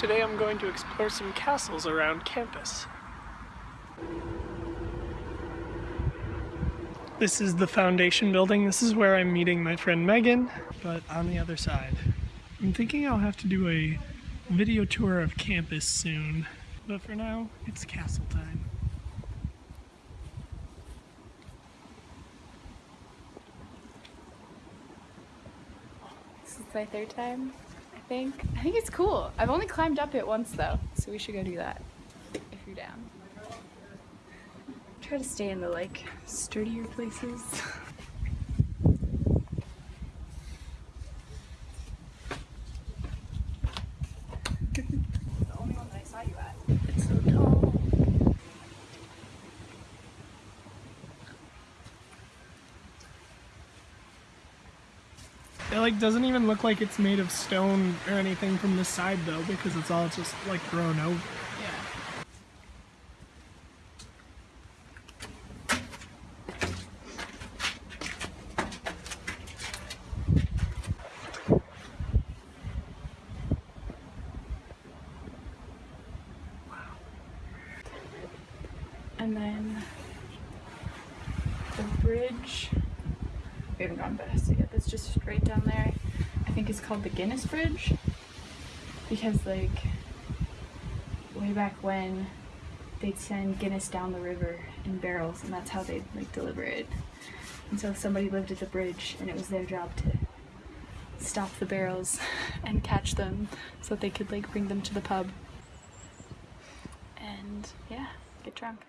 Today I'm going to explore some castles around campus. This is the foundation building. This is where I'm meeting my friend Megan, but on the other side. I'm thinking I'll have to do a video tour of campus soon, but for now, it's castle time. This is my third time, think. I think it's cool. I've only climbed up it once though, so we should go do that if you're down. Try to stay in the like sturdier places. the only one that I saw you at. It's so tall. It like doesn't even look like it's made of stone or anything from the side though, because it's all just like grown over. Yeah. And then the bridge. Haven't gone past it yet. That's just straight down there. I think it's called the Guinness Bridge because like way back when they'd send Guinness down the river in barrels and that's how they'd like deliver it. And so somebody lived at the bridge and it was their job to stop the barrels and catch them so that they could like bring them to the pub. And yeah, get drunk.